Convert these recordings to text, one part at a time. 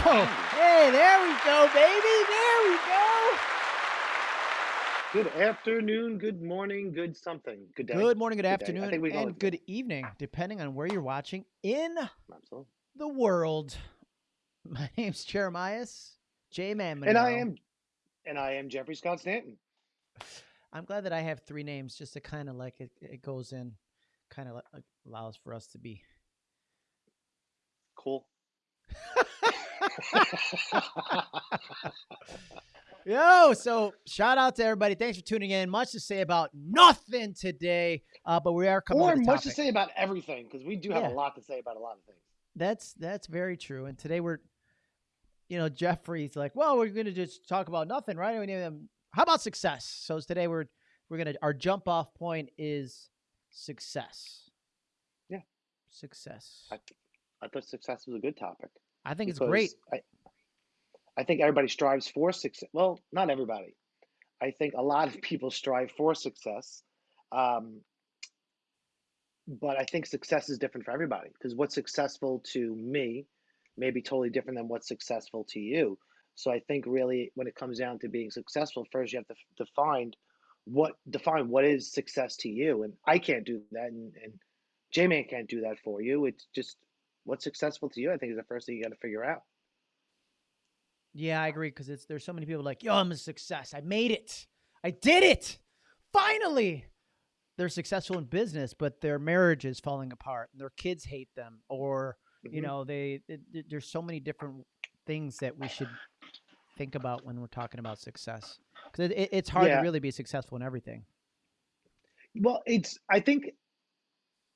Hey, there we go, baby. There we go. Good afternoon, good morning, good something, good day. Good morning, good Good afternoon, think we call and good evening, depending on where you're watching in Absolutely. the world. My name's Jeremias J. Man. And I am, and I am Jeffrey Scott Stanton. I'm glad that I have three names just to kind of like it, it goes in, kind of allows for us to be. Cool. Yo, so shout out to everybody. Thanks for tuning in. Much to say about nothing today, uh, but we are coming or a much to say about everything because we do have Yeah. a lot to say about a lot of things. That's that's very true. And today we're, you know, Jeffrey's like, well, we're going to just talk about nothing, right? We need, um, how about success? So today we're we're gonna our jump off point is success. Yeah. success. I, I thought success was a good topic. I think it's great. I, I think everybody strives for success. Well, not everybody. I think a lot of people strive for success. Um, but I think success is different for everybody because what's successful to me may be totally different than what's successful to you. So I think really when it comes down to being successful, first you have to define what define what is success to you. And I can't do that and, and J-Man can't do that for you. It's just what's successful to you, I think is the first thing you got to figure out. Yeah, I agree because it's there's so many people like, yo, I'm a success. I made it. I did it. Finally. They're successful in business, but their marriage is falling apart. And their kids hate them, or you Mhm. know, they it, there's so many different things that we should think about when we're talking about success. Because it, it- it's hard Yeah. to really be successful in everything. Well, it's I think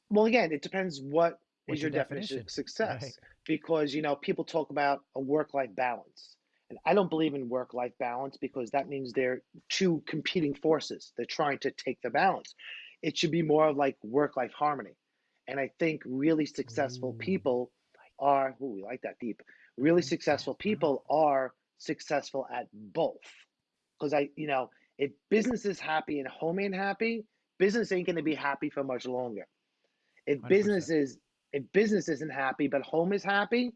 well again, it depends what is What's your your definition of success. Right. Because you know, people talk about a work-life balance. And I don't believe in work-life balance because that means they're two competing forces. They're trying to take the balance. It should be more of like work-life harmony. And I think really successful Ooh, people are, ooh, we like that deep. Really successful Wow. people are successful at both. Because I, you know, if business is happy and home ain't happy, business ain't going to be happy for much longer. If 100%. business is, if business isn't happy but home is happy,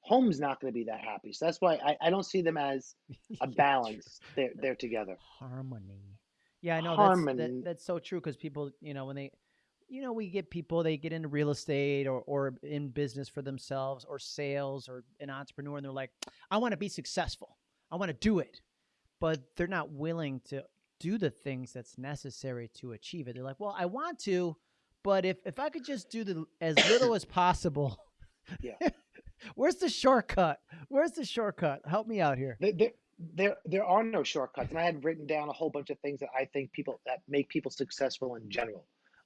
home's not going to be that happy. So that's why I, I don't see them as a balance. They're they're together. harmony. Yeah, I know that's that, that's so true because people, you know, when they, you know, we get people they get into real estate or or in business for themselves or sales or an entrepreneur and they're like, I want to be successful. I want to do it, but they're not willing to do the things that's necessary to achieve it. They're like, well, I want to, but if if I could just do the as little as possible. Yeah. Where's the shortcut? Where's the shortcut? Help me out here. There, there, there, are no shortcuts, and I had written down a whole bunch of things that I think people that make people successful in general.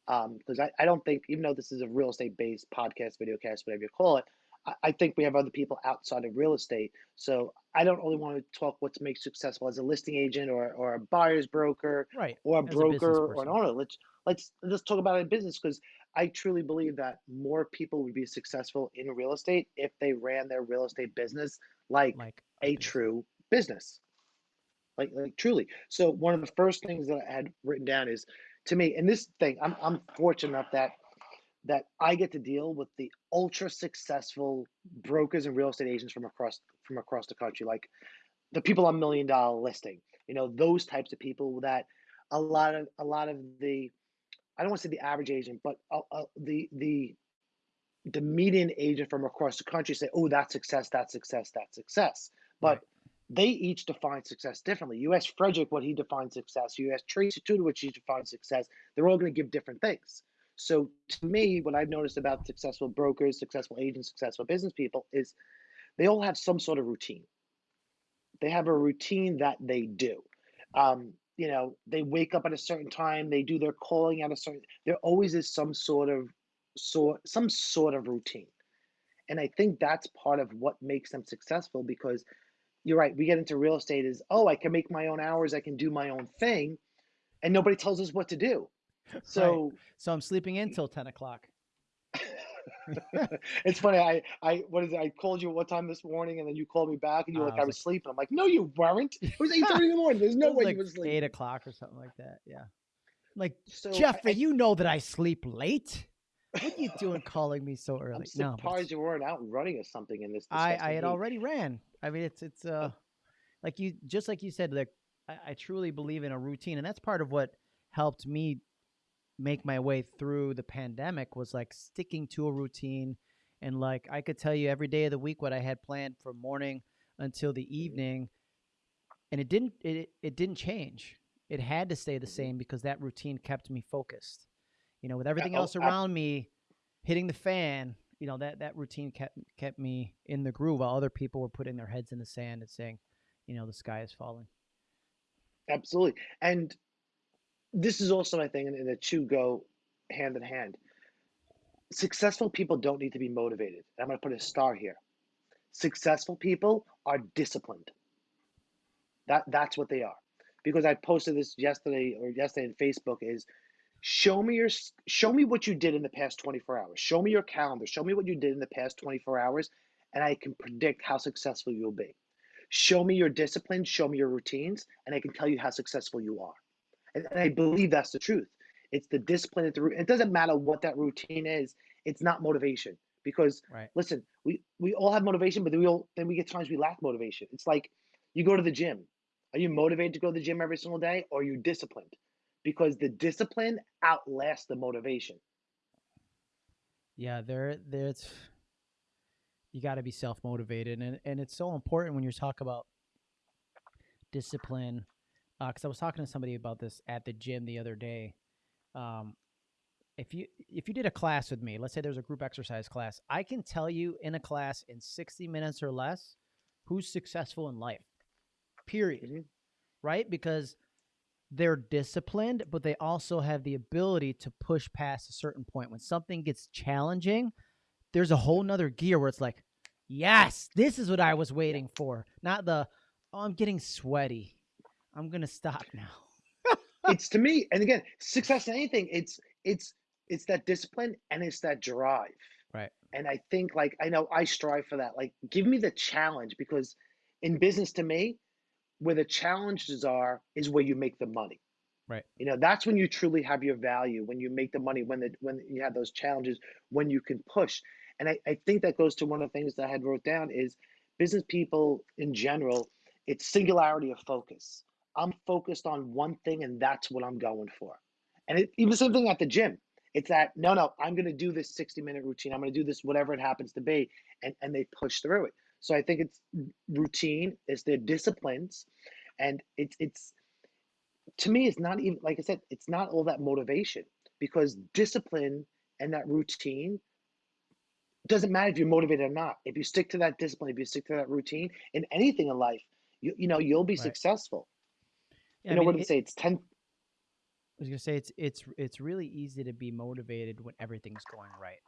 Um, because I, I don't think, even though this is a real estate based podcast, video cast, whatever you call it, I, I think we have other people outside of real estate. So I don't really want to talk what makes successful as a listing agent or, or a buyer's broker Right. or a As a broker or an owner. Let's let's let's talk about it in business because I truly believe that more people would be successful in real estate if they ran their real estate business like Like a true business. Like like truly. So one of the first things that I had written down is to me, and this thing, I'm I'm fortunate enough that that I get to deal with the ultra successful brokers and real estate agents from across from across the country, like the people on million dollar listing. You know, those types of people that a lot of a lot of the I don't want to say the average agent, but uh, uh, the the the median agent from across the country say, "Oh, that's success, that's success, that's success." But Right. they each define success differently. You ask Fredrik what he defines success. You ask Tracy Tutor what she defines success. They're all going to give different things. So to me, what I've noticed about successful brokers, successful agents, successful business people is they all have some sort of routine. They have a routine that they do. Um, you know, they wake up at a certain time. They do their calling at a certain. There always is some sort of sort some sort of routine, and I think that's part of what makes them successful because you're right. We get into real estate is oh, I can make my own hours. I can do my own thing, and nobody tells us what to do. So So I'm sleeping in till ten o'clock. it's funny. I, I, what is it? I called you at what time this morning, and then you called me back, and you were Uh, like, I I was was sleeping. I'm like, no, you weren't. It was eight thirty in the morning. There's no It was way like you were sleeping. eight o'clock or something like that. Yeah. Like So I- Jeffrey, I- you know that I sleep late. What are you doing calling me so early? I'm No, but surprised you weren't out running or something in this I I had already ran. I mean, it's it's uh like you just like you said, like I, I truly believe in a routine, and that's part of what helped me make my way through the pandemic was like sticking to a routine, and like I could tell you every day of the week what I had planned from morning until the evening, and it didn't it it didn't change. It had to stay the Mhm. same because that routine kept me focused. You know, with everything oh, else around me hitting the fan, you know that that routine kept kept me in the groove while other people were putting their heads in the sand and saying, you know, the sky is falling. Absolutely. And this is also my thing, and the two go hand in hand. Successful people don't need to be motivated. I'm going to put a star here. Successful people are disciplined. That that's what they are. Because I posted this yesterday or yesterday in Facebook is show me your show me what you did in the past 24 hours. Show me your calendar. Show me what you did in the past 24 hours and I can predict how successful you'll be. Show me your discipline, show me your routines and I can tell you how successful you are. And, and I believe that's the truth. It's the discipline. At the, root- it doesn't matter what that routine is. It's not motivation because Right. listen, we we all have motivation, but then we all then we get times we lack motivation. It's like you go to the gym. Are you motivated to go to the gym every single day, or are you disciplined? Because the discipline outlasts the motivation. Yeah, there there's you got to be self motivated, and and it's so important when you talk about discipline. Because I was talking to somebody about this at the gym the other day. Um, if you if you did a class with me, let's say there's a group exercise class, I can tell you in a class in 60 minutes or less who's successful in life. Period. Mhm. Right? Because they're disciplined, but they also have the ability to push past a certain point. When something gets challenging, there's a whole nother gear where it's like, yes, this is what I was waiting for. Not the, oh, I'm getting sweaty. I'm gonna stop now. it's to me, and again, success in anything, it's it's it's that discipline and it's that drive. Right. And I think like I know I strive for that. Like give me the challenge because in business to me, where the challenges are is where you make the money. Right. You know, that's when you truly have your value, when you make the money, when the when you have those challenges, when you can push. And I, I think that goes to one of the things that I had wrote down is business people in general, it's singularity of focus. I'm focused on one thing and that's what I'm going for. And it, even the same thing at the gym. It's that no, no, I'm going to do this 60 minute routine. I'm going to do this whatever it happens to be, and and they push through it. So I think it's routine, it's their disciplines, and it's it's to me it's not even like I said, it's not all that motivation because discipline and that routine doesn't matter if you're motivated or not. If you stick to that discipline, if you stick to that routine in anything in life, you you know you'll be Right. successful. I mean, what did it- say? It's ten. I was gonna say it's it's it's really easy to be motivated when everything's going right.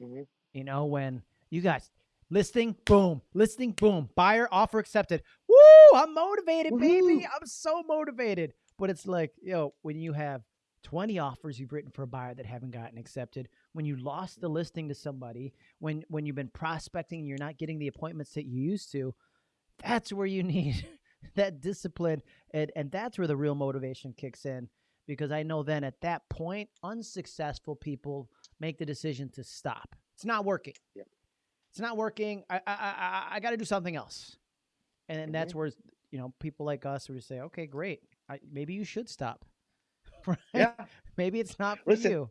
Mhm. You know, when you guys listing, boom, listing, boom, buyer offer accepted. Woo! I'm motivated, baby. I'm so motivated. But it's like, you know, when you have 20 offers you've written for a buyer that haven't gotten accepted, when you lost the listing to somebody, when when you've been prospecting and you're not getting the appointments that you used to, that's where you need that discipline and and that's where the real motivation kicks in because I know then at that point unsuccessful people make the decision to stop. It's not working. Yep. It's not working. I I I, I got to do something else. And then that's mm-hmm. where you know people like us who say, okay, great, I, maybe you should stop. right? Yeah. Maybe it's not for Listen, you.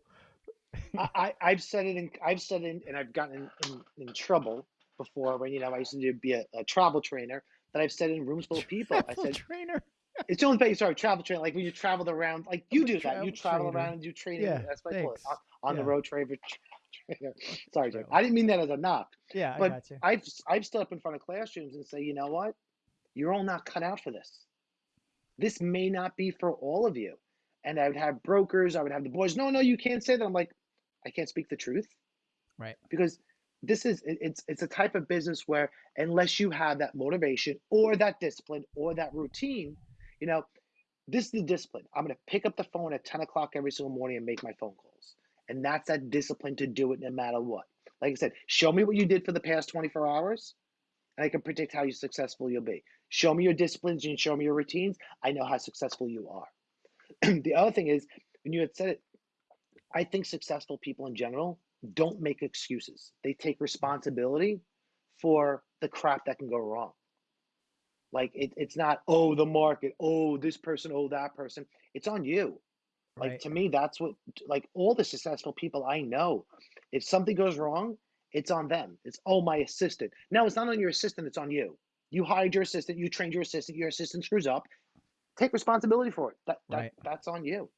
I, I I've said it in I've said it in, and I've gotten in, in, in trouble before when you know I used to be a, a travel trainer that I've said in rooms full of people. I Travel said trainer. it's the only thing. Sorry, travel trainer. Like when you traveled around, like you do that. You travel travel trainer. around and do training. Yeah, that's my I thanks. On, on the Yeah. road trainer. trainer. Sorry, Jim. I didn't mean that as a knock. Yeah, I But got you. I've I've stood up in front of classrooms and say, you know what, you're all not cut out for this. This may not be for all of you. And I would have brokers. I would have the boys. No, no, you can't say that. I'm like, I can't speak the truth Right. because this is it's it's a type of business where unless you have that motivation or that discipline or that routine, you know, this is the discipline. I'm going to pick up the phone at 10 o'clock every single morning and make my phone calls. And that's that discipline to do it no matter what. Like I said, show me what you did for the past 24 hours, and I can predict how successful you'll be. Show me your disciplines and show me your routines. I know how successful you are. the other thing is, when you had said it, I think successful people in general, don't make excuses. They take responsibility for the crap that can go wrong. Like it, it's not, oh, the market, oh, this person, oh, that person. It's on you. Like Right. to me, that's what like all the successful people I know, if something goes wrong, it's on them. It's oh my assistant. No, it's not on your assistant, it's on you. You hired your assistant, you trained your assistant, your assistant screws up. Take responsibility for it. That that Right. that's on you.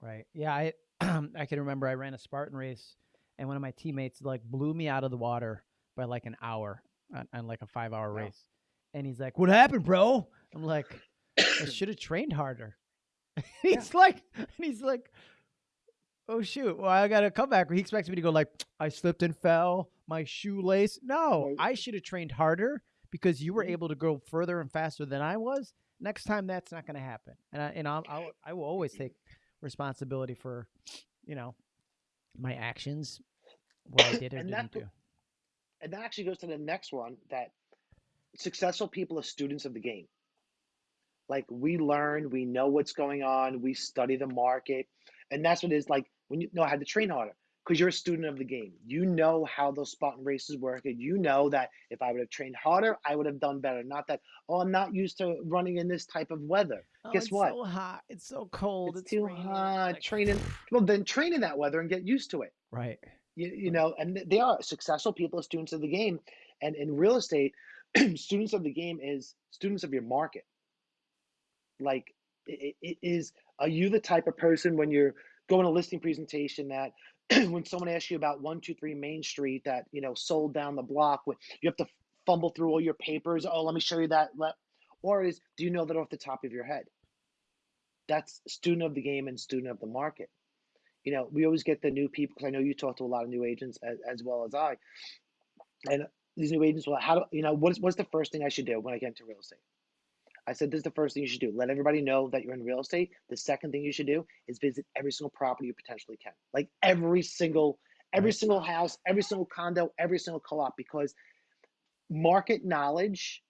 Right. Yeah. I I can remember I ran a Spartan race, and one of my teammates like blew me out of the water by like an hour on, on like a five hour Wow. race, and he's like, "What happened, bro?" I'm like, "I should have trained harder." he's like, and he's like, "Oh shoot! Well, I got to come back." He expects me to go like, "I slipped and fell, my shoelace." No, I should have trained harder because you were Mhm. able to go further and faster than I was. Next time, that's not going to happen, and I and I'll, I'll I will always take responsibility for, you know, my actions, what I did or And didn't that do. and that actually goes to the next one that successful people are students of the game. Like we learn, we know what's going on, we study the market, and that's what it is like when you know I had to train harder because you're a student of the game. You know how those Spartan races work, and you know that if I would have trained harder, I would have done better. Not that oh, I'm not used to running in this type of weather. Oh, Guess it's what? It's so hot. It's so cold. It's It's, too raining. hot. Like, Training well, then train in that weather and get used to it. right. You, you know, and they are successful people, students of the game, and in real estate, students of the game is students of your market. like it, it is are you the type of person when you're going to listing presentation that when someone asks you about 123 main street that you know sold down the block when you have to fumble through all your papers oh let me show you that or is do you know that off the top of your head that's student of the game and student of the market you know we always get the new people because i know you talk to a lot of new agents as, as well as i and these new agents well how do you know what's what's the first thing i should do when i get into real estate I said, this is the first thing you should do. Let everybody know that you're in real estate. The second thing you should do is visit every single property you potentially can. Like every single, every Right. single house, every single condo, every single co-op, because market knowledge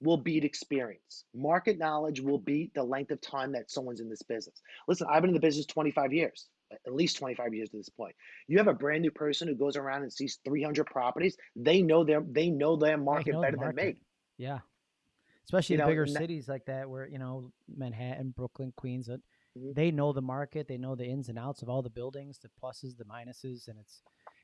will beat experience. Market knowledge will beat the length of time that someone's in this business. Listen, I've been in the business 25 years, at least 25 years to this point. You have a brand new person who goes around and sees 300 properties. They know their they know their market know the better than me. Yeah. Especially You the know, bigger cities like that, where you know Manhattan, Brooklyn, Queens, uh, Mhm. they know the market. They know the ins and outs of all the buildings, the pluses, the minuses, and it's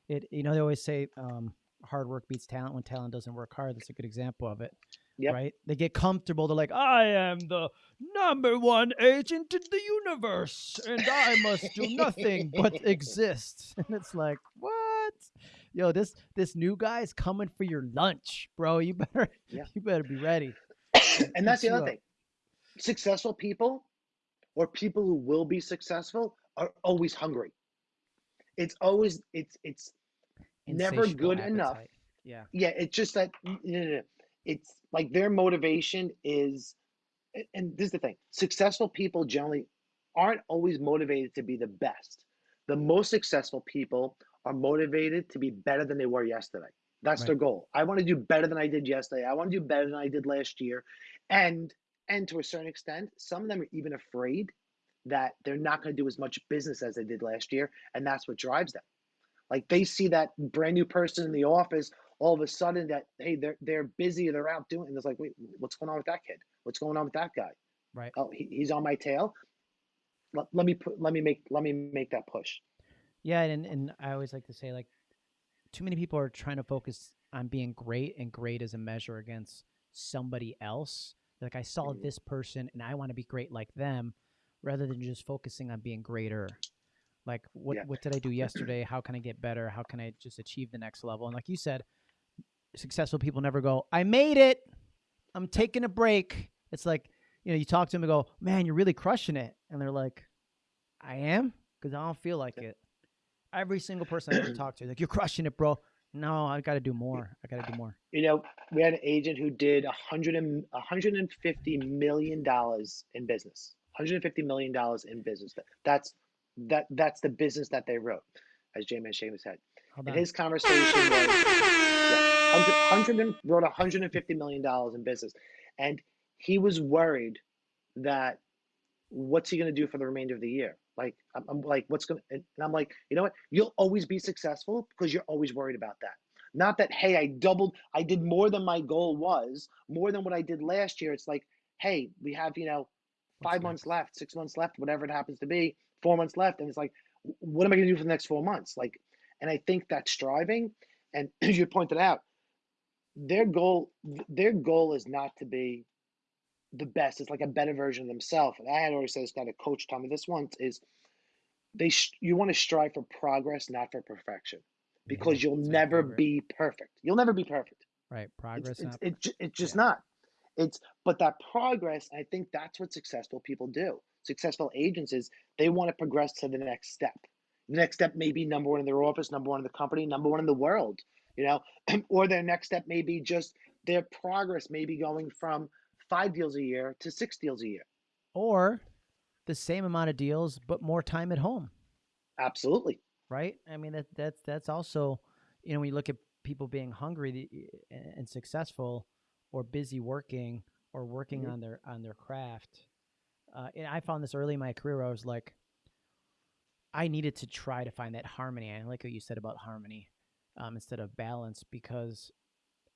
it. You know, they always say um, hard work beats talent when talent doesn't work hard. That's a good example of it. Yep. Right? They get comfortable. They're like, I am the number one agent in the universe, and I must do nothing but exist. And it's like, what? Yo, this this new guy is coming for your lunch, bro. You better Yeah. you better be ready. and that's the other up. thing. Successful people or people who will be successful are always hungry. It's always it's it's never good enough. Yeah. yeah, it's just that no, no, no. It's like their motivation is and this is the thing. Successful people generally aren't always motivated to be the best. The most successful people are motivated to be better than they were yesterday. That's their goal. I want to do better than I did yesterday. I want to do better than I did last year. And and to a certain extent, some of them are even afraid that they're not going to do as much business as they did last year, and that's what drives them. Like they see that brand new person in the office, all of a sudden that hey, they're they're busy, they're out doing, and it's like, wait, what's going on with that kid? What's going on with that guy? Right. Oh, he, he's on my tail. Let, let me put, let me make let me make that push. Yeah, and and I always like to say like too many people are trying to focus on being great and great as a measure against somebody else. Like I saw Mhm. this person and I want to be great like them rather than just focusing on being greater. Like what Yeah. what did I do yesterday? How can I get better? How can I just achieve the next level? And like you said, successful people never go, "I made it. I'm taking a break." It's like, you know, you talk to them and go, "Man, you're really crushing it." And they're like, "I am?" Cuz I don't feel like it. Every single person I ever talked to, like, "You're crushing it, bro." No, I got to do more. I got to do more. You know, we had an agent who did a hundred and a hundred and fifty million dollars in business. Hundred and fifty million dollars in business. That's that that's the business that they wrote, as J Man Seamus said. And his conversation was yeah, 100, 100 wrote 150 million dollars in business, and he was worried that what's he going to do for the remainder of the year? Like I'm, I'm like, what's gonna? And I'm like, you know what? You'll always be successful because you're always worried about that. Not that, hey, I doubled, I did more than my goal was, more than what I did last year. It's like, hey, we have you know What's five months next? left, six months left, whatever it happens to be, four months left, and it's like, what am I gonna do for the next four months? Like, and I think that striving, and as you pointed out, their goal, their goal is not to be the best. It's like a better version of themselves. And I had already said this kind of coach told me this once is they sh- you want to strive for progress, not for perfection, Yeah, because you'll never favorite. be perfect. You'll never be perfect. Right. Progress, it's not it, ju- it's just yeah. not. It's but that progress, I think that's what successful people do. Successful agents is they want to progress to the next step. The next step may be number one in their office, number one in the company, number one in the world, you know, or their next step may be just their progress may be going from five deals a year to six deals a year. or the same amount of deals but more time at home. Absolutely. right? I mean that that's that's also you know when you look at people being hungry and successful or busy working or working Mhm. on their on their craft. Uh, and I found this early in my career. Where I was like, I needed to try to find that harmony. I like what you said about harmony um, instead of balance because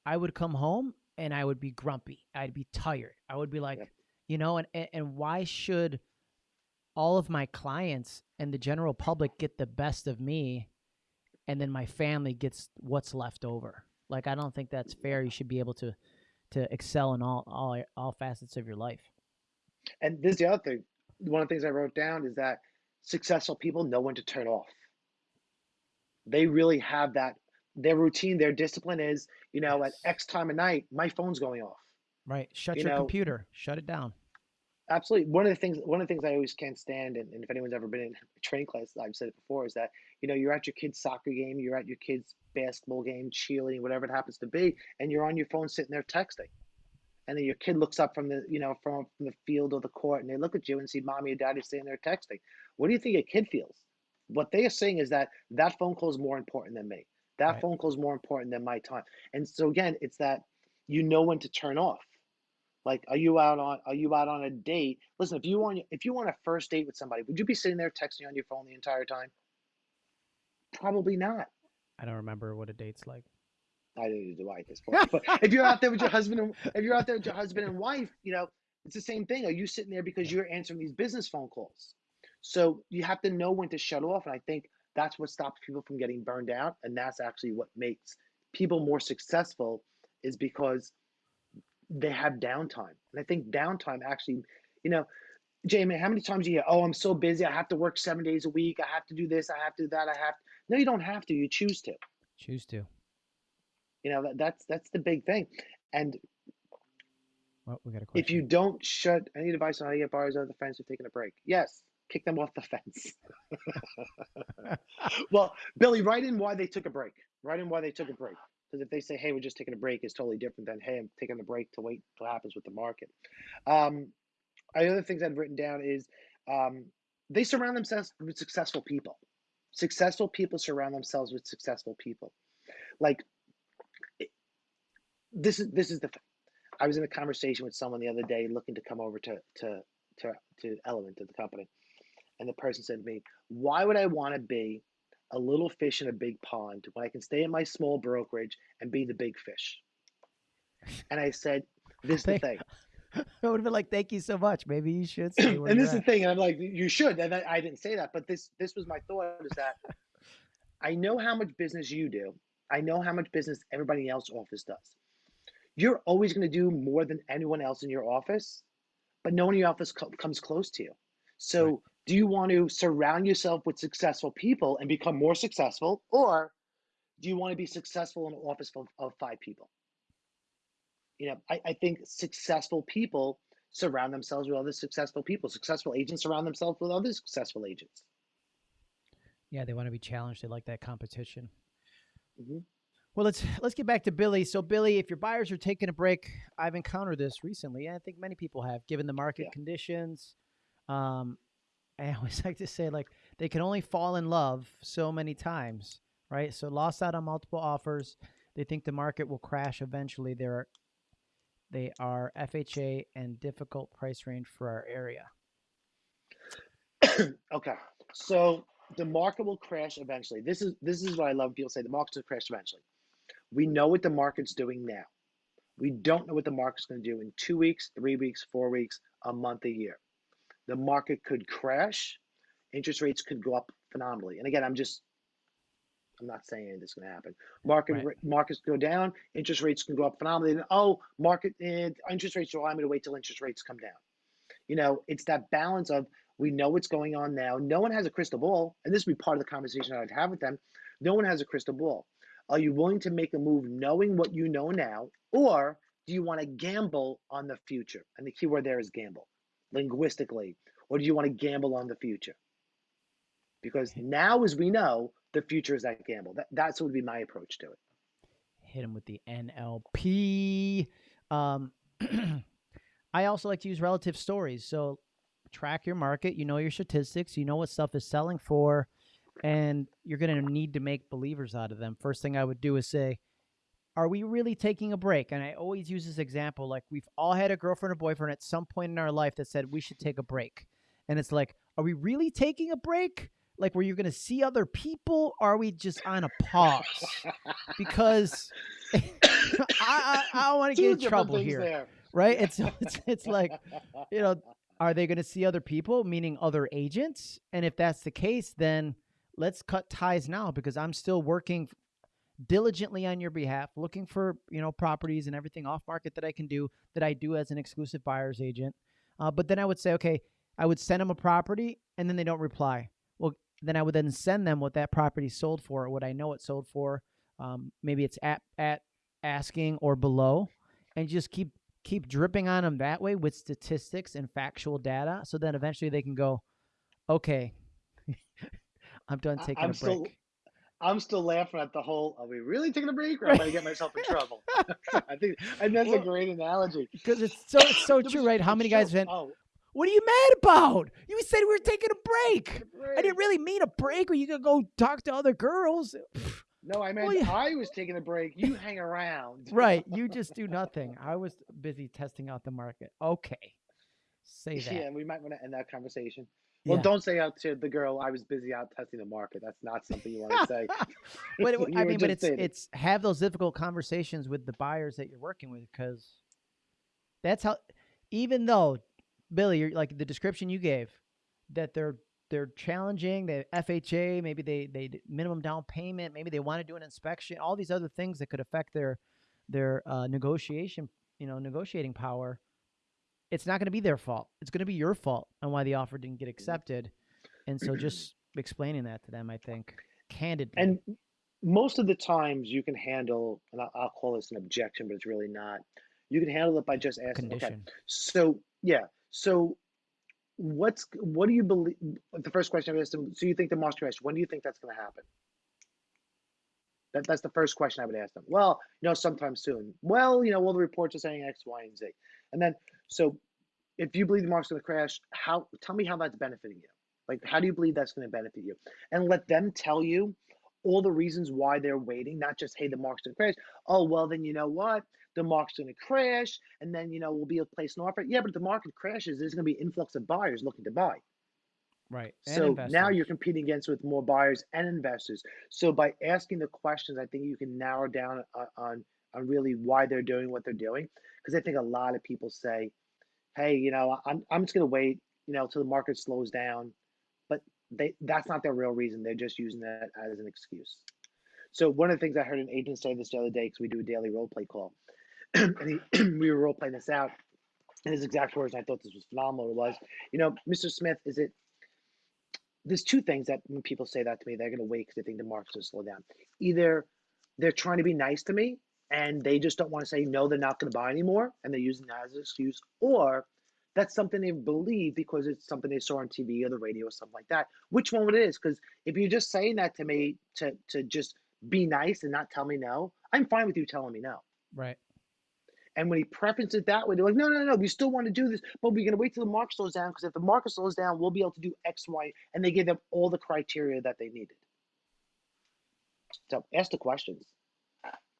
I would come home and I would be grumpy. I'd be tired. I would be like, Yep. you know, and and and why should all of my clients and the general public get the best of me and then my family gets what's left over like i don't think that's fair you should be able to to excel in all all all facets of your life And this is the other thing. One of the things I wrote down is that successful people know when to turn off. They really have that. Their routine, their discipline is, you know, at X time of night, my phone's going off. right shut You your know, computer shut it down Absolutely. One of the things, one of the things I always can't stand, and, and if anyone's ever been in a training class, I've said it before, is that you know you're at your kid's soccer game, you're at your kid's basketball game, cheerleading, whatever it happens to be, and you're on your phone sitting there texting, and then your kid looks up from the you know from, from the field or the court, and they look at you and see mommy and daddy sitting there texting. What do you think a kid feels? What they are saying is that that phone call is more important than me. That right phone call is more important than my time. And so again, it's that you know when to turn off. Like, are you out on are you out on a date? Listen, if you want if you want a first date with somebody, would you be sitting there texting on your phone the entire time? Probably not. i don't remember what a date's like I didn't do I at this point. But if you're out there with your husband and if you're out there with your husband and wife, you know, it's the same thing. Are you sitting there because you're answering these business phone calls? So you have to know when to shut off. And I think that's what stops people from getting burned out. And that's actually what makes people more successful is because they have downtime. And I think downtime actually, you know, Jamie, how many times do you hear, oh, I'm so busy, I have to work seven days a week, I have to do this, I have to do that, I have no, you don't have to, you choose to. choose to You know, that, that's that's the big thing. And well we got a question if you don't shut any advice on how to get buyers over the fence or taking a break, yes, kick them off the fence. well, Billy, write in why they took a break. Write in why they took a break. Because if they say, hey, we're just taking a break, it's totally different than, hey, I'm taking a break to wait what happens with the market. Um, the other things I've written down is um, they surround themselves with successful people. Successful people surround themselves with successful people. Like this is this is the thing. I was in a conversation with someone the other day looking to come over to to to to Element to the company, and the person said to me, "Why would I want to be a little fish in a big pond when I can stay in my small brokerage and be the big fish?" And I said, "This is the thing." i would have been like thank you so much maybe you should and this is the thing, and I'm like, you should. And I, I didn't say that, but this this was my thought is that I know how much business you do. I know how much business everybody else office does. You're always going to do more than anyone else in your office, but no one in your office co- comes close to you. So, Right. Do you want to surround yourself with successful people and become more successful, or do you want to be successful in an office of, of five people? You know, I, I think successful people surround themselves with other successful people. Successful agents surround themselves with other successful agents. yeah they want to be challenged they like that competition Mhm. Well, let's let's get back to Billy. So, Billy, if your buyers are taking a break, I've encountered this recently, and I think many people have, given the market Yeah. conditions. Um, I always like to say, like, they can only fall in love so many times, right? So, lost out on multiple offers. They think the market will crash eventually. They're they are FHA and difficult price range for our area. okay. So the market will crash eventually. This is this is what I love. People say the market will crash eventually. We know what the market's doing now. We don't know what the market's going to do in two weeks, three weeks, four weeks, a month, a year. The market could crash. Interest rates could go up phenomenally. And again, I'm just I'm not saying this is going to happen. Market Right. markets go down, interest rates can go up phenomenally. And oh, market eh, interest rates. So I'm going to wait till interest rates come down. You know, it's that balance of we know what's going on now. No one has a crystal ball, and this would be part of the conversation I'd have with them. No one has a crystal ball. Are you willing to make a move knowing what you know now, or do you want to gamble on the future? And the key word there is gamble, linguistically. Or do you want to gamble on the future? Because now, as we know, the future is that gamble. That, that's what would be my approach to it. hit him with the NLP. Um, I also like to use relative stories. So track your market. You know your statistics. You know what stuff is selling for, and you're going to need to make believers out of them. First thing I would do is say, "Are we really taking a break?" And I always use this example. Like we've all had a girlfriend or boyfriend at some point in our life that said we should take a break, and it's like, are we really taking a break? Like, were you going to see other people? Or are we just on a pause? because I, I, I don't want to get in trouble here, there. right? It's, it's it's like you know, are they going to see other people, meaning other agents? And if that's the case, then let's cut ties now because I'm still working diligently on your behalf, looking for you know properties and everything off market that I can do that I do as an exclusive buyer's agent. Uh, but then I would say, okay, I would send them a property and then they don't reply. Well, then I would then send them what that property sold for, what I know it sold for. Um, maybe it's at at asking or below, and just keep keep dripping on them that way with statistics and factual data, so then eventually they can go, okay, I'm done taking I'm a break. still- I'm still laughing at the whole. Are we really taking a break, or am I gonna get myself in trouble? I think, and that's Well, a great analogy. Because it's so it's so true, right? How many guys went? Oh, What are you mad about? You said we were taking a break. a I break. didn't really mean a break where you could go talk to other girls. No, I meant Well, yeah. I was taking a break. You hang around. right. You just do nothing. I was busy testing out the market. Okay. Say that. Yeah, we might want to end that conversation. Well, Yeah. don't say out to the girl. I was busy out testing the market. That's not something you want to say. but it, You I were mean, but just it's it's have those difficult conversations with the buyers that you're working with because that's how. Even though Billy, you're, like the description you gave, that they're they're challenging, the FHA, maybe they they d- minimum down payment, maybe they want to do an inspection, all these other things that could affect their their uh, negotiation, you know, negotiating power. It's not going to be their fault. It's going to be your fault on why the offer didn't get mm-hmm. accepted, and so just explaining that to them, I think, candidly. And most of the times you can handle, and I'll, I'll call this an objection, but it's really not. You can handle it by just asking. Okay, condition. so yeah, so what's what do you believe? The first question I asked them. So you think the market crash? When do you think that's going to happen? That, that's the first question I would ask them. Well, you know, sometime soon. Well, you know, all the reports are saying X, Y, and Z. And then, so if you believe the market's going to crash, how? Tell me how that's benefiting you. Like, how do you believe that's going to benefit you? And let them tell you all the reasons why they're waiting, not just, hey, the market's going to crash. Oh, well, then you know what? The market's going to crash, and then, you know, we'll be able to place an offer. Yeah, but the market crashes, there's going to be influx of buyers looking to buy. Right. And So now you're competing against with more buyers and investors. So by asking the questions, I think you can narrow down on on, on really why they're doing what they're doing. Because I think a lot of people say, "Hey, you know, I'm I'm just going to wait, you know, till the market slows down," but they that's not their real reason. They're just using that as an excuse. So one of the things I heard an agent say this the other day, because we do a daily role play call, and he, we were role playing this out, and his exact words, and I thought this was phenomenal, was, you know, Mr. Smith, is it there's two things that when people say that to me, they're going to wait because they think the market's going to slow down. Either they're trying to be nice to me and they just don't want to say no, they're not going to buy anymore, and they're using that as an excuse, or that's something they believe because it's something they saw on TV or the radio or something like that. Which one would it is? Because if you're just saying that to me to to just be nice and not tell me no, I'm fine with you telling me no. Right. And when he preferences it that way, they're like, no, no, no, we still want to do this, but we're going to wait till the market slows down because if the market slows down, we'll be able to do X, Y, and they give them all the criteria that they needed. So ask the questions.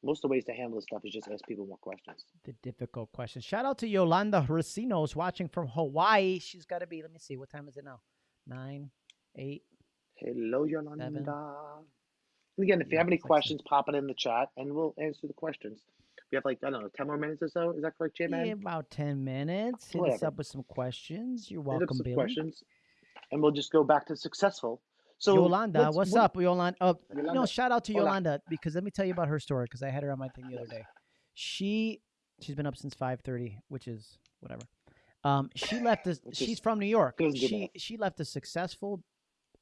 Most of the ways to handle this stuff is just ask people more questions. The difficult questions. Shout out to Yolanda Racino's watching from Hawaii. She's got to be, let me see, what time is it now? Nine, eight. Hello, Yolanda. And again, if you have any questions, pop it in the chat and we'll answer the questions. We have like, I don't know, 10 more minutes or so. Is that correct, J Man? Yeah, about ten minutes. Hit us up with some questions. You're Hit up welcome, some Billy. questions and we'll just go back to successful. So, Yolanda, what's what- up, Yolanda? Oh, no, shout out to hola. Yolanda because let me tell you about her story because I had her on my thing the other day. She she's been up since five thirty, which is whatever. Um, she left this. She's from New York. She she left a successful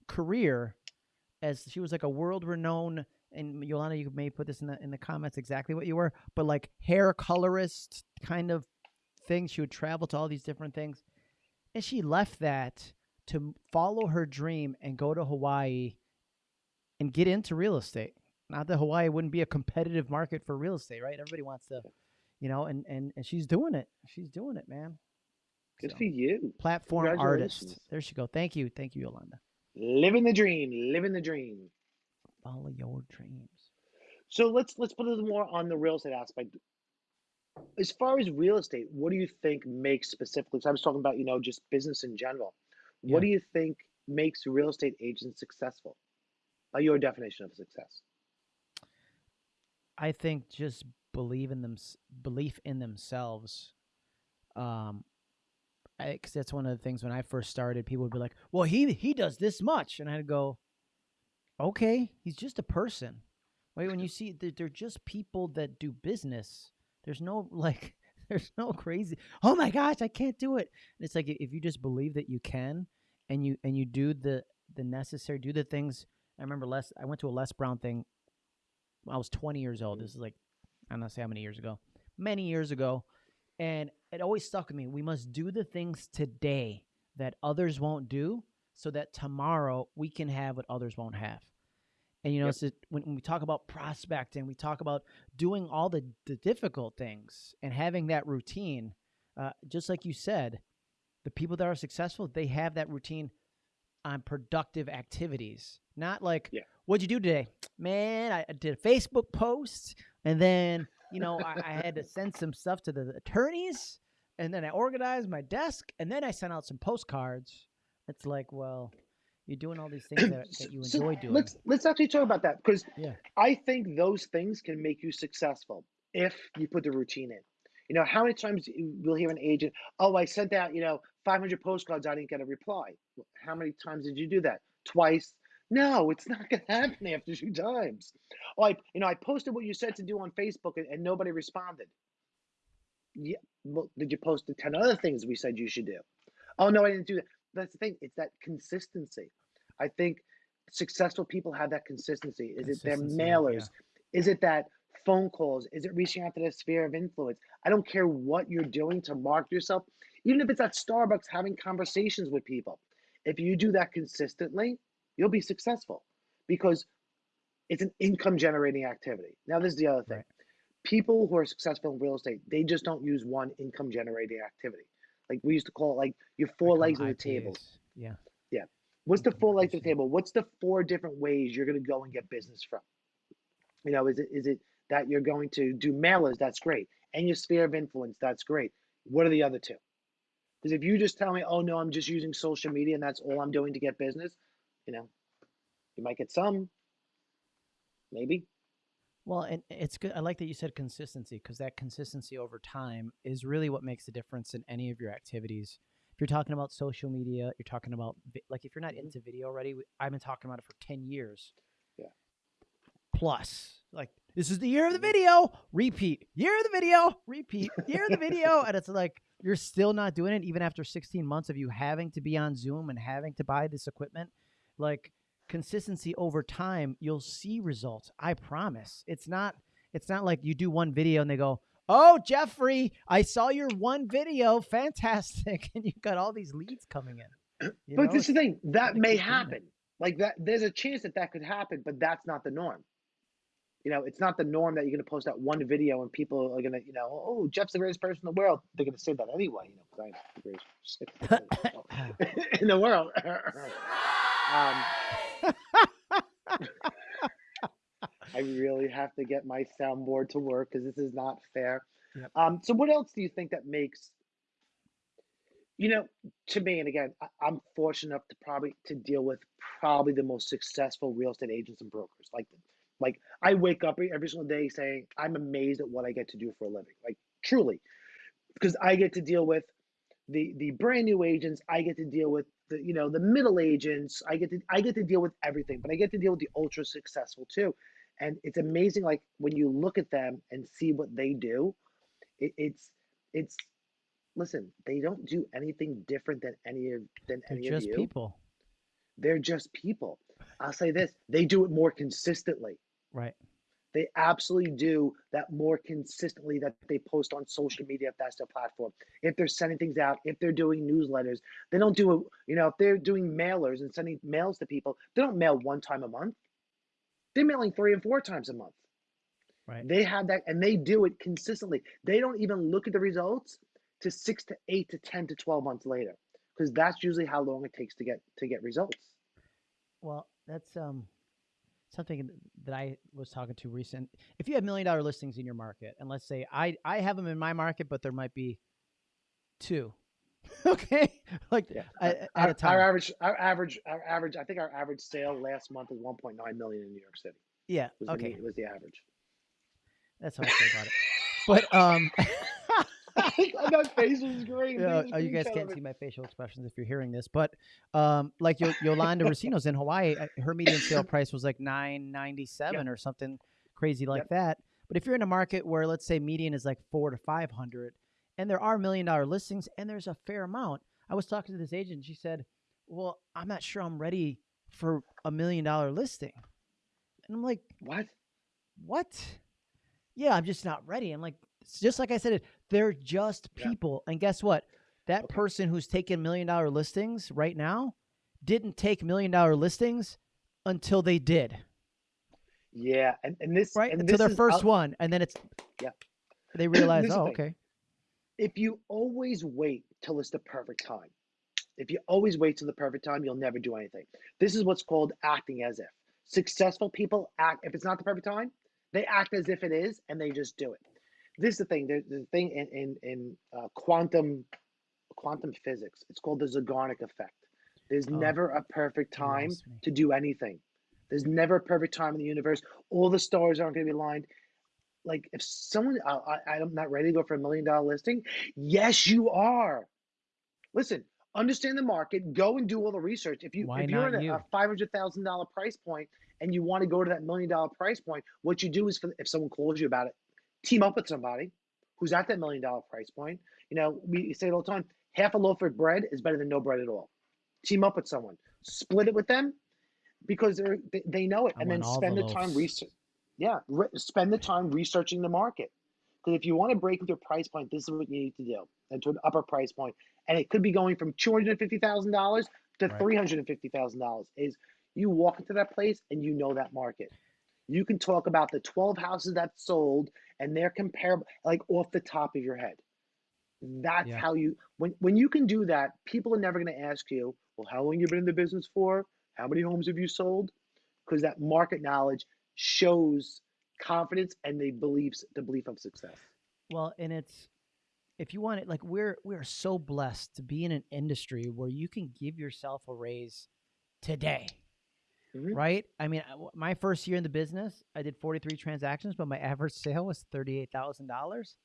career as she was like a world renowned. And Yolanda, you may put this in the in the comments exactly what you were, but like hair colorist kind of thing. She would travel to all these different things, and she left that to follow her dream and go to Hawaii and get into real estate. Not that Hawaii wouldn't be a competitive market for real estate, right? Everybody wants to, you know, and and and she's doing it. She's doing it, man. Good So, for you. platform artist. There she go. Thank you, thank you, Yolanda. Living the dream, living the dream. Follow your dreams. So let's let's put a little more on the real estate aspect. As far as real estate, what do you think makes specifically? 'cause I was talking about you know just business in general. What do you think makes real estate agents successful? By your definition of success. I think just believe in them, belief in themselves. Um, because that's one of the things when I first started, people would be like, "Well, he he does this much," and I'd go, "Okay, he's just a person." Wait, when you see that they're just people that do business. There's no like, there's no crazy. Oh my gosh, I can't do it. And it's like if you just believe that you can, and you and you do the the necessary, do the things. I remember Les. I went to a Les Brown thing when I was 20 years old. Mm-hmm. This is like I don't know say how many years ago, many years ago, and it always stuck with me. We must do the things today that others won't do, so that tomorrow we can have what others won't have. And you know, Yep. it's when, when we talk about prospecting, we talk about doing all the, the difficult things and having that routine. Uh, just like you said, the people that are successful, they have that routine on productive activities. Not like, Yeah. what'd you do today? Man, I I did a Facebook post and then, you know, I, I had to send some stuff to the attorneys and then I organized my desk and then I sent out some postcards. It's like, well, you're doing all these things that, that you so enjoy doing. Let's let's actually talk about that because Yeah. I think those things can make you successful if you put the routine in. You know, how many times you- we'll hear an agent, "Oh, I sent out you know 500 postcards, I didn't get a reply." How many times did you do that? Twice? No, it's not going to happen after two times. Oh, I you know I posted what you said to do on Facebook and, and nobody responded. Yeah, well, did you post the 10 other things we said you should do? Oh no, I didn't do that. That's the thing. It's that consistency. I think successful people have that consistency. Is it their Consistency, yeah. mailers? Is it that phone calls? Is it reaching out to their sphere of influence? I don't care what you're doing to market yourself, even if it's at Starbucks having conversations with people. If you do that consistently, you'll be successful because it's an income generating activity. Now, this is the other thing. Right. People who are successful in real estate, they just don't use one income generating activity. Like we used to call it like your four legs on of the table. Yeah. What's the four legs of the table? What's the four different ways you're going to go and get business from? You know, is it is it that you're going to do mailers? That's great. And your sphere of influence, that's great. What are the other two? Because if you just tell me, oh no, I'm just using social media and that's all I'm doing to get business, you know, you might get some, maybe. Well, and it's good. I like that you said consistency because that consistency over time is really what makes the difference in any of your activities. You're talking about social media, you're talking about vi- like if you're not Mhm. into video already, we- I've been talking about it for ten years. Yeah. Plus, like this is the year of the Mhm. video. Repeat year of the video. Repeat year of the video, and it's like you're still not doing it even after 16 months of you having to be on Zoom and having to buy this equipment. Like consistency over time, you'll see results. I promise. It's not it's not like you do one video and they go, "Oh, Jeffrey, I saw your one video, fantastic," and you got all these leads coming in. You but know, this is the thing that may keep doing it. happen. Like that, there's a chance that that could happen, but that's not the norm. You know, it's not the norm that you're going to post that one video and people are going to, you know, oh, Jeff's the greatest person in the world. They're going to say that anyway, you know, because I'm the greatest person in the world. um, I really have to get my soundboard to work because this is not fair. Yep. Um, so, what else do you think that makes You know, to me, and again, I, I'm fortunate enough to probably to deal with probably the most successful real estate agents and brokers. Like, like I wake up every single day saying I'm amazed at what I get to do for a living. Like truly, because I get to deal with the the brand new agents. I get to deal with the you know the middle agents. I get to I get to deal with everything, but I get to deal with the ultra successful too. And it's amazing, like when you look at them and see what they do, it, it's it's listen, they don't do anything different than any of than They're any of just you. people. They're just people. I'll say this, they do it more consistently. Right. They absolutely do that more consistently that they post on social media if that's their platform. If they're sending things out, if they're doing newsletters, they don't do it, you know, if they're doing mailers and sending mails to people, they don't mail one time a month. They're mailing three and four times a month. Right. They have that and they do it consistently. They don't even look at the results to six to eight to 10 to 12 months later because that's usually how long it takes to get to get results. Well, that's um something that I was talking to recent. If you have million dollar listings in your market, and let's say I I have them in my market, but there might be two. okay, like Yeah. at, at Our, a time. our average, our average, our average. I think our average sale last month was 1.9 million in New York City. yeah. Was the, Okay. was the average. That's how I feel about it. But um. that face was great. Yeah, Please oh, you guys can't see my facial expressions if you're hearing this, but um, like Yo- Yolanda Racino's in Hawaii, her median sale price was like nine ninety seven or something crazy like Yep. that. But if you're in a market where let's say median is like four to five hundred, and there are million dollar listings, and there's a fair amount. I was talking to this agent. She said, "Well, I'm not sure I'm ready for a million dollar listing," and I'm like, What? what? Yeah, I'm just not ready. I'm like, just like I said, it they're just Yeah. people. And guess what? That Okay. person who's taking million dollar listings right now didn't take million dollar listings until they did, Yeah, and, and this right? and Until this their is- 1st I'll- one. And then it's, Yeah. they realize, oh, okay. If you always wait till it's the perfect time, if you always wait till the perfect time, you'll never do anything. This is what's called acting as if. Successful people act, if it's not the perfect time, they act as if it is and they just do it. This is the thing, there's the thing in, in, in uh, quantum quantum physics. It's called the Zeigarnik effect. There's Oh, never a perfect time to do anything. There's never a perfect time in the universe. All the stars aren't going to be aligned. Like if someone, I, I, I'm not ready to go for a million dollar listing. Yes, you are. Listen, understand the market. Go and do all the research. If you Why if you're at a, you? a five hundred thousand dollar price point and you want to go to that million dollar price point, what you do is for, if someone calls you about it, team up with somebody who's at that million dollar price point. You know, we say it all the time. Half a loaf of bread is better than no bread at all. Team up with someone, split it with them, because they're, they they know it, I and then spend the the time research. Yeah, re- spend the time researching the market. Because if you want to break into a price point, this is what you need to do, and to an upper price point, and it could be going from two hundred and fifty thousand dollars to Right. three hundred and fifty thousand dollars. Is you walk into that place and you know that market. You can talk about the twelve houses that sold, and they're comparable, like off the top of your head. That's Yeah. how you when when you can do that, people are never going to ask you, well, how long you been in the business for? How many homes have you sold? Because that market knowledge shows confidence and the beliefs the belief of success. Well, and it's if you want it, like we're we're so blessed to be in an industry where you can give yourself a raise today, Mhm. right? I mean, my first year in the business, I did 43 transactions, but my average sale was thirty-eight thousand dollars,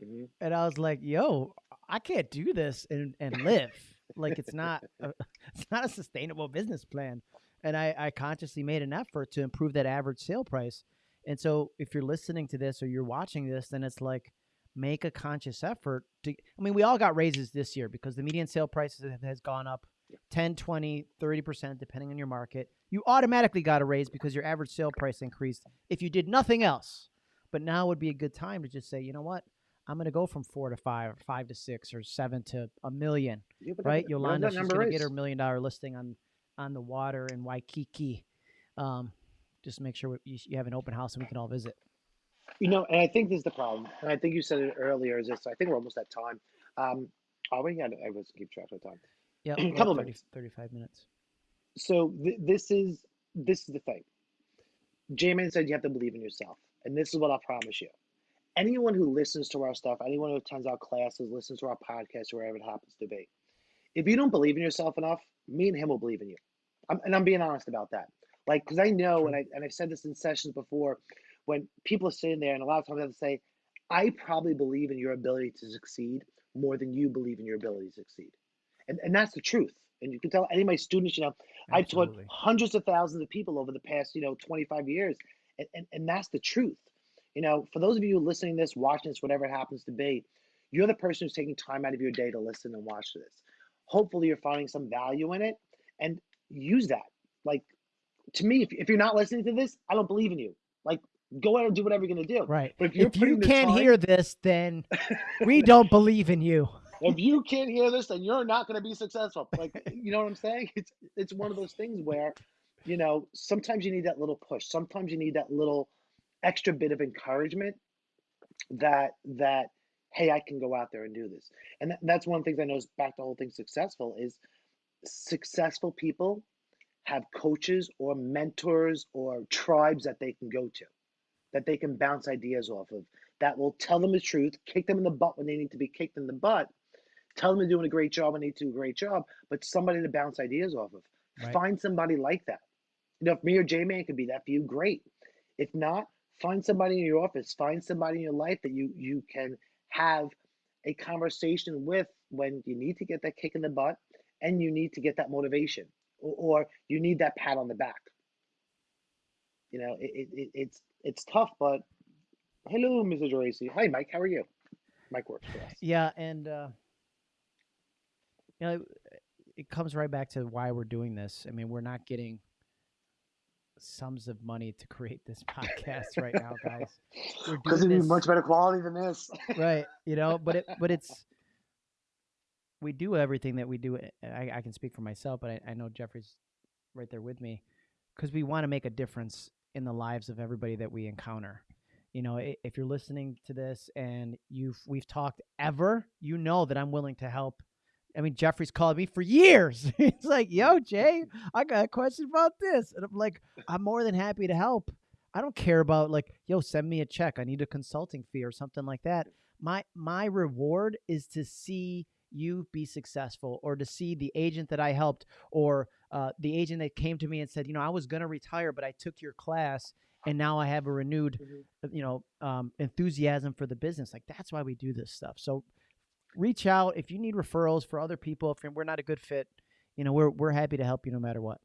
Mhm. and I was like, "Yo, I can't do this and and live like it's not a, it's not a sustainable business plan." And I, I consciously made an effort to improve that average sale price. And so, if you're listening to this or you're watching this, then it's like make a conscious effort to i mean we all got raises this year because the median sale prices have- has gone up 10 20 30% depending on your market. You automatically got a raise because your average sale price increased if you did nothing else. But now would be a good time to just say you know what? I'm going to go from four to five or five to six or seven to a million Yeah, right? yolanda she's going to get her million dollar listing on on the water in waikiki um, just make sure you, you have an open house and we can all visit You know, and I think this is the problem. And I think you said it earlier. Is this? I think we're almost at time. Um, are we? I, I was keep track of time. yeah A couple 30 minutes. 35 minutes So th- this is this is the thing. J-Man said you have to believe in yourself, and this is what I promise you. Anyone who listens to our stuff, anyone who attends our classes, listens to our podcast, wherever it happens to be, if you don't believe in yourself enough, me and him will believe in you. I'm, and I'm being honest about that. Like, because I know, and I and I've said this in sessions before, when people are sitting there, and a lot of times I have to say, I probably believe in your ability to succeed more than you believe in your ability to succeed, and and that's the truth. And you can tell any of my students, you know, I've taught hundreds of thousands of people over the past, you know, 25 years, and and, and that's the truth. You know, for those of you listening to this, watching this, whatever it happens to be, you're the person who's taking time out of your day to listen and watch this. Hopefully, you're finding some value in it, and use that. Like to me, if, if you're not listening to this, I don't believe in you. Like, go out and do whatever you're gonna do. Right. But if you're If you can't time- hear this, then we don't believe in you. if you can't hear this, then you're not gonna be successful. Like, you know what I'm saying? It's it's one of those things where, you know, sometimes you need that little push. Sometimes you need that little extra bit of encouragement that that hey, I can go out there and do this. And that, that's one of the things I know is back to the whole thing successful is successful people have coaches or mentors or tribes that they can go to, that they can bounce ideas off of, that will tell them the truth, kick them in the butt when they need to be kicked in the butt, tell them they're doing a great job when they need to do a great job, but somebody to bounce ideas off of. Right. Find somebody like that. You know, if me or J Man could be that for you, great. If not, find somebody in your office, find somebody in your life that you you can have a conversation with when you need to get that kick in the butt and you need to get that motivation or, or you need that pat on the back. You know, it, it, it, it's it's tough, but hello, Mr. Geraci. Hi, Mike. How are you? Mike works for us. Yeah, and uh, you know, it comes right back to why we're doing this. I mean, we're not getting sums of money to create this podcast right now, guys. Because it'd be this- much better quality than this. right you know but it but it's we do everything that we do i, I can speak for myself but I, I know jeffrey's right there with me because we want to make a difference in the lives of everybody that we encounter you know if you're listening to this and you've we've talked ever you know that i'm willing to help i mean jeffrey's called me for years he's like yo jay i got a question about this and i'm like i'm more than happy to help I don't care about like, yo, send me a check. I need a consulting fee or something like that. My my reward is to see you be successful or to see the agent that I helped or uh, the agent that came to me and said, you know, I was gonna retire, but I took your class and now I have a renewed, uh, you know, um, enthusiasm for the business. Like that's why we do this stuff. So reach out if you need referrals for other people. If we're not a good fit, you know, we're we're happy to help you no matter what.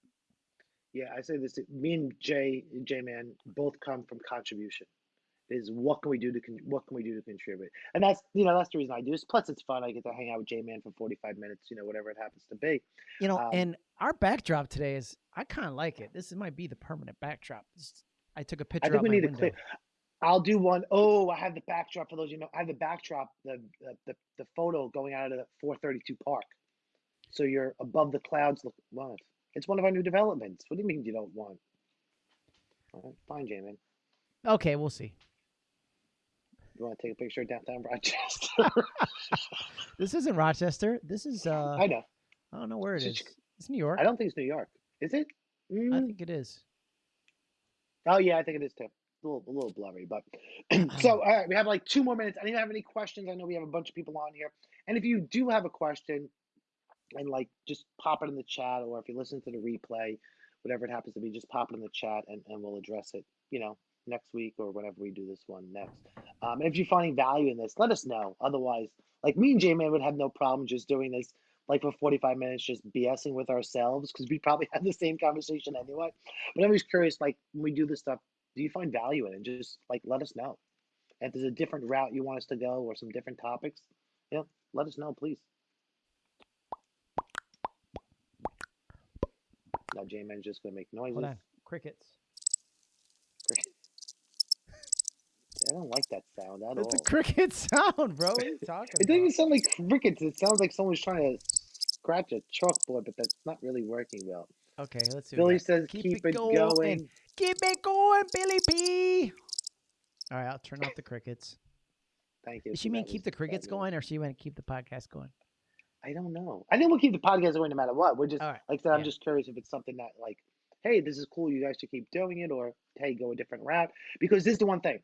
Yeah, I say this. Me and Jay, J Man, both come from contribution. Is what can we do to con- what can we do to contribute? And that's you know that's the reason I do this. Plus, it's fun. I get to hang out with J Man for forty five minutes. You know, whatever it happens to be. You know, Um, and our backdrop today is I kind of like it. This might be the permanent backdrop. This- I took a picture. I think out we my need to window. clear. I'll do one. Oh, I have the backdrop for those you know. I have the backdrop, the the the, the photo going out of the four thirty two park. So you're above the clouds. Look, what? It's one of our new developments. What do you mean you don't want? All right, fine, J Man. Okay, we'll see. You want to take a picture of downtown Rochester? This isn't Rochester. This is uh, I know. I don't know where it It's is. It's New York. I don't think it's New York. Is it? I Mm, think it is. Oh yeah, I think it is too. A little, a little blurry, but so all right, we have like two more minutes. I didn't have any questions. I know we have a bunch of people on here, and if you do have a question, and like just pop it in the chat, or if you listen to the replay, whatever it happens to be, just pop it in the chat, and, and we'll address it. You know, next week or whenever we do this one next. Um, and if you're finding value in this, let us know. Otherwise, like me and J Man would have no problem just doing this like for 45 minutes, just BSing with ourselves because we probably have the same conversation anyway. But I'm just curious, like when we do this stuff, do you find value in it? Just like let us know. And if there's a different route you want us to go or some different topics, you know, let us know, please. Now J Man's just gonna make noises. On. Crickets. I don't like that sound at It's all. a cricket sound, bro. What are you talking It doesn't about? sound like crickets. It sounds like someone's trying to scratch a chalkboard, but that's not really working well. Okay, let's see. what Billy says, Keep keep, it it going. going. Keep it going, Billy P. All right, I'll turn off the crickets. Thank you. Does she mean keep the crickets fabulous. going, or she want to keep the podcast going? I don't know. I think we'll keep the podcast going no matter what. We're just All right. like I said, I'm just curious if it's something that like, hey, this is cool. You guys should keep doing it, or hey, go a different route. Because this is the one thing.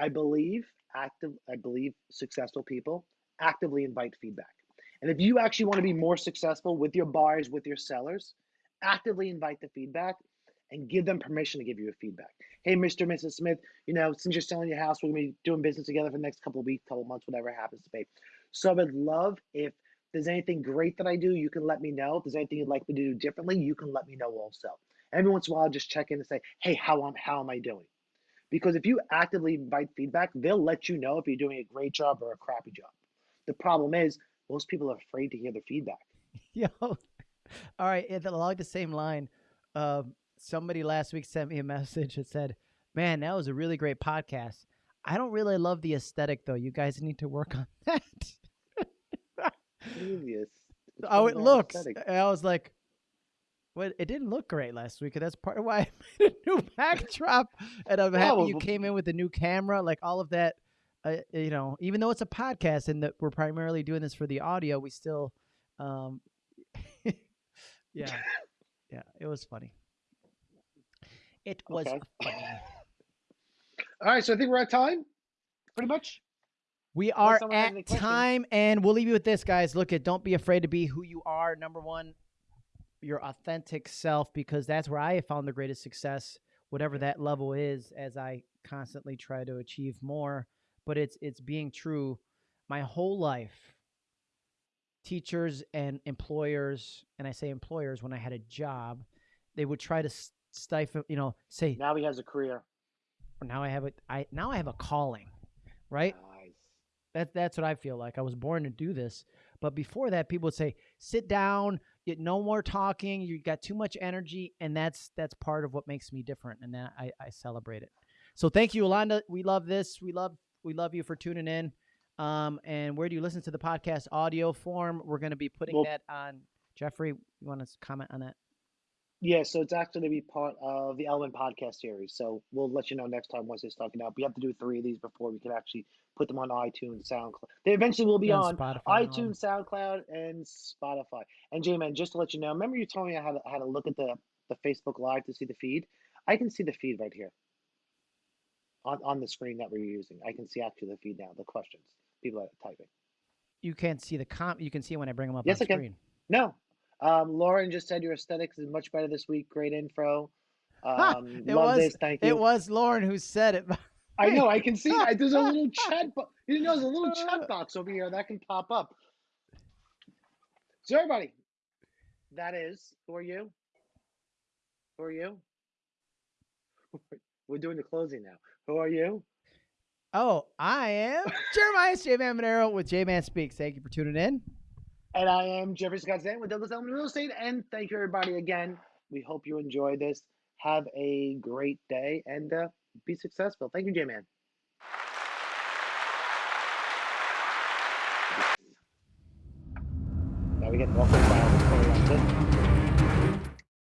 I believe active. I believe successful people actively invite feedback. And if you actually want to be more successful with your buyers, with your sellers, actively invite the feedback and give them permission to give you a feedback. Hey, Mr. and Mrs. Smith, you know, since you're selling your house, we're gonna be doing business together for the next couple of weeks, couple of months, whatever happens to be. So I would love if there's anything great that I do, you can let me know. If there's anything you'd like me to do differently, you can let me know also. Every once in a while, just check in and say, hey, how am how am I doing? Because if you actively invite feedback, they'll let you know if you're doing a great job or a crappy job. The problem is most people are afraid to hear the feedback. Yo, all right. Along the same line, um, somebody last week sent me a message that said, "Man, that was a really great podcast. I don't really love the aesthetic though. You guys need to work on that." Previous. oh, it looks. I was like, "Well, it didn't look great last week, and that's part of why I made a new backdrop." and I'm happy you came in with a new camera, like all of that. Uh, you know, even though it's a podcast and that we're primarily doing this for the audio, we still, um, yeah, yeah, it was funny. It was okay. funny. All right, so I think we're at time, pretty much. We are at time, and we'll leave you with this, guys. Look at, don't be afraid to be who you are. Number one, your authentic self, because that's where I have found the greatest success, whatever that level is, as I constantly try to achieve more. But it's it's being true. My whole life, teachers and employers, and I say employers when I had a job, they would try to stifle, you know, say now he has a career. Now I have a I now I have a calling, right? Nice. That that's what I feel like. I was born to do this, but before that, people would say, "Sit down, get no more talking. You got too much energy," and that's that's part of what makes me different, and that I, I celebrate it. So thank you, Yolanda. We love this. We love we love you for tuning in. Um, and where do you listen to the podcast? Audio form. We're going to be putting well, that on. Jeffrey, you want to comment on that? Yeah, so it's actually going to be part of the Element podcast series. So we'll let you know next time once it's talking out. We have to do three of these before we can actually put them on iTunes, SoundCloud. They eventually will be yeah, on Spotify iTunes, SoundCloud, and Spotify. And J Man, just to let you know, remember you told me how to how to look at the the Facebook Live to see the feed. I can see the feed right here on on the screen that we're using. I can see actually the feed now, the questions people are typing. You can't see the com. You can see when I bring them up. Yes, on I screen. can. No, um, Lauren just said your aesthetics is much better this week. Great info. Um, it love was, this. Thank you. It was Lauren who said it. I know. I can see that. There's a little chat. Bo- you know, there's a little chat box over here that can pop up. So everybody, that is. Who are you? Who are you? We're doing the closing now. Who are you? Oh, I am Jeremiah J Man Monero with J Man Speaks. Thank you for tuning in. And I am Jeffrey Scott Zan with Douglas Elliman Real Estate. And thank you, everybody, again. We hope you enjoy this. Have a great day and uh, be successful. Thank you, J Man. Now we get